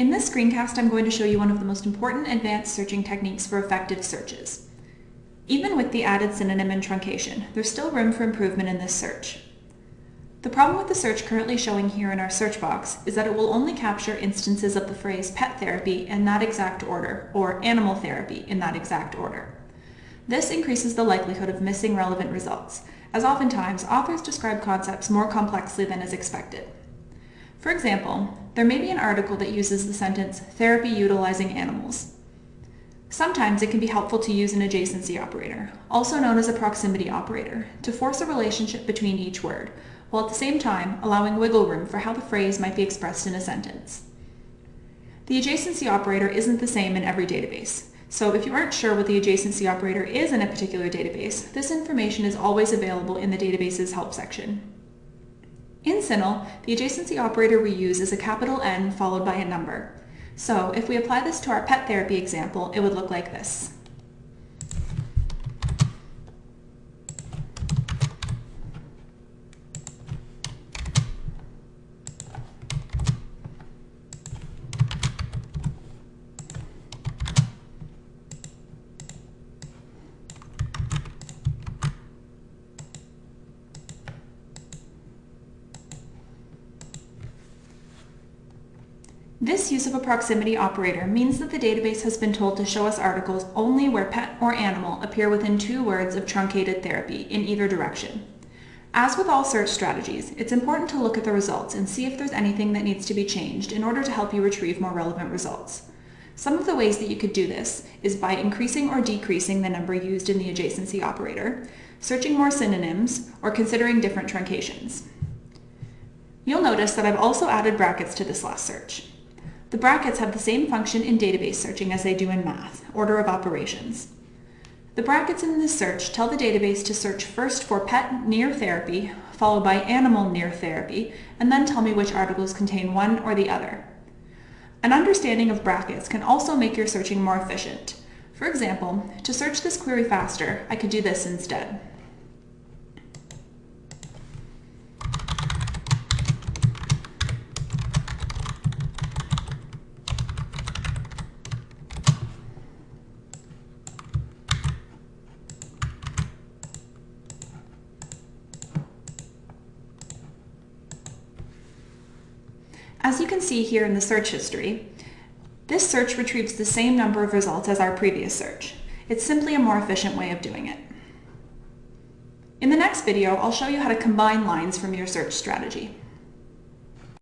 In this screencast, I'm going to show you one of the most important advanced searching techniques for effective searches. Even with the added synonym and truncation, there's still room for improvement in this search. The problem with the search currently showing here in our search box is that it will only capture instances of the phrase pet therapy in that exact order, or animal therapy in that exact order. This increases the likelihood of missing relevant results, as oftentimes authors describe concepts more complexly than is expected. For example, there may be an article that uses the sentence, therapy utilizing animals. Sometimes it can be helpful to use an adjacency operator, also known as a proximity operator, to force a relationship between each word, while at the same time allowing wiggle room for how the phrase might be expressed in a sentence. The adjacency operator isn't the same in every database, so if you aren't sure what the adjacency operator is in a particular database, this information is always available in the database's help section. In CINAHL, the adjacency operator we use is a capital N followed by a number. So if we apply this to our pet therapy example, it would look like this. This use of a proximity operator means that the database has been told to show us articles only where pet or animal appear within two words of truncated therapy in either direction. As with all search strategies, it's important to look at the results and see if there's anything that needs to be changed in order to help you retrieve more relevant results. Some of the ways that you could do this is by increasing or decreasing the number used in the adjacency operator, searching more synonyms, or considering different truncations. You'll notice that I've also added brackets to this last search. The brackets have the same function in database searching as they do in math, order of operations. The brackets in this search tell the database to search first for pet near therapy, followed by animal near therapy, and then tell me which articles contain one or the other. An understanding of brackets can also make your searching more efficient. For example, to search this query faster, I could do this instead. As you can see here in the search history, this search retrieves the same number of results as our previous search. It's simply a more efficient way of doing it. In the next video, I'll show you how to combine lines from your search strategy.